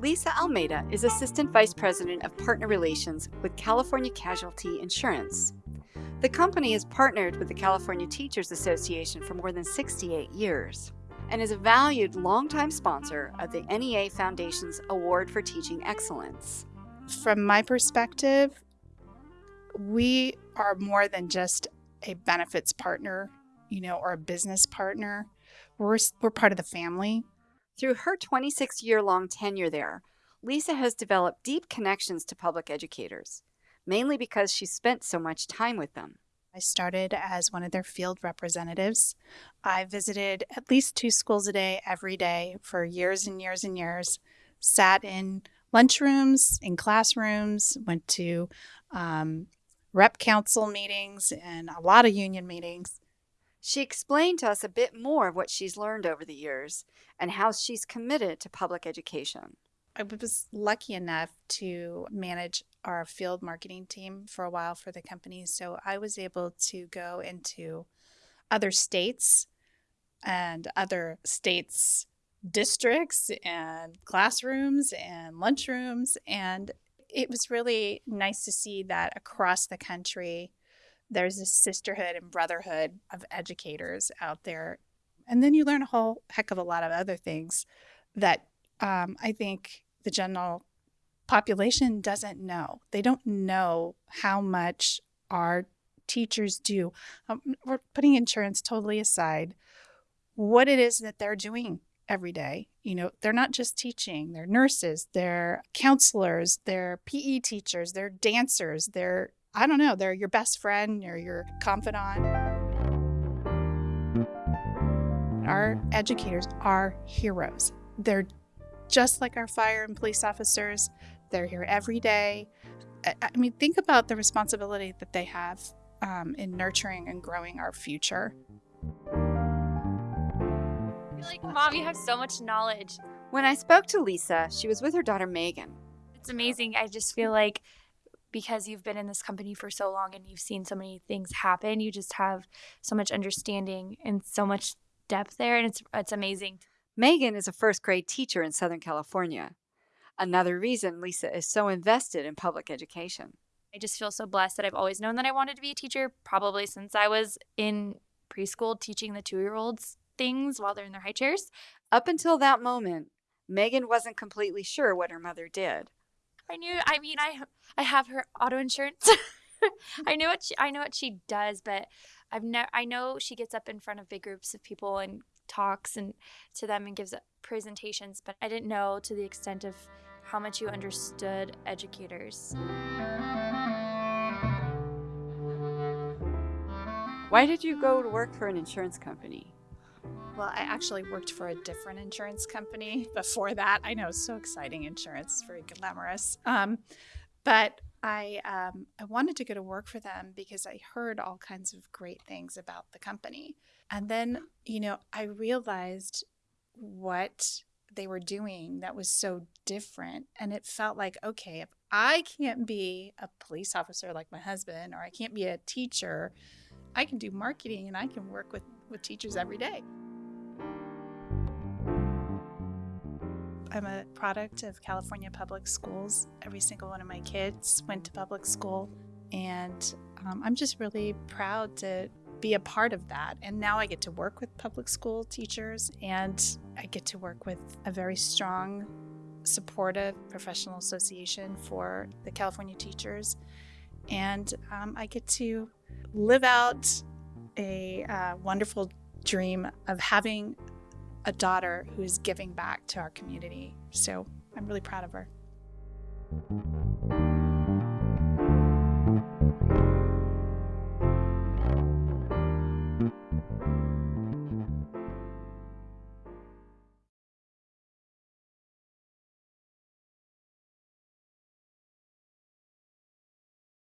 Lisa Almeida is Assistant Vice President of Partner Relations with California Casualty Insurance. The company has partnered with the California Teachers Association for more than 68 years and is a valued longtime sponsor of the NEA Foundation's Award for Teaching Excellence. From my perspective, we are more than just a benefits partner, you know, or a business partner. We're, we're part of the family. Through her 26 year long tenure there, Lisa has developed deep connections to public educators, mainly because she spent so much time with them. I started as one of their field representatives. I visited at least two schools a day every day for years and years and years, sat in lunchrooms, in classrooms, went to um, rep council meetings and a lot of union meetings. She explained to us a bit more of what she's learned over the years and how she's committed to public education. I was lucky enough to manage our field marketing team for a while for the company. So I was able to go into other states and other states' districts and classrooms and lunchrooms. And it was really nice to see that across the country, there's this sisterhood and brotherhood of educators out there. And then you learn a whole heck of a lot of other things that um, I think the general population doesn't know. They don't know how much our teachers do. Um, we're putting insurance totally aside, what it is that they're doing every day. You know, they're not just teaching, they're nurses, they're counselors, they're PE teachers, they're dancers, they're I don't know, they're your best friend or your confidant. Our educators are heroes. They're just like our fire and police officers. They're here every day. I mean, think about the responsibility that they have um, in nurturing and growing our future. I feel like, Mom, you have so much knowledge. When I spoke to Lisa, she was with her daughter Megan. It's amazing. I just feel like because you've been in this company for so long and you've seen so many things happen, you just have so much understanding and so much depth there, and it's it's amazing. Megan is a first grade teacher in Southern California. Another reason Lisa is so invested in public education. I just feel so blessed that I've always known that I wanted to be a teacher, probably since I was in preschool teaching the two year olds things while they're in their high chairs. Up until that moment, Megan wasn't completely sure what her mother did. I knew. I mean, I I have her auto insurance. I know what she, I know what she does, but I've never. I know she gets up in front of big groups of people and talks and to them and gives presentations, but I didn't know to the extent of how much you understood educators. Why did you go to work for an insurance company? Well, I actually worked for a different insurance company before that. I know, it's so exciting insurance, very glamorous. Um, but I um, I wanted to go to work for them because I heard all kinds of great things about the company, and then you know I realized what they were doing that was so different, and it felt like okay, if I can't be a police officer like my husband, or I can't be a teacher, I can do marketing and I can work with with teachers every day. I'm a product of California Public Schools. Every single one of my kids went to public school, and um, I'm just really proud to be a part of that. And now I get to work with public school teachers, and I get to work with a very strong, supportive professional association for the California teachers. And um, I get to live out a uh, wonderful dream of having a daughter who is giving back to our community. So I'm really proud of her.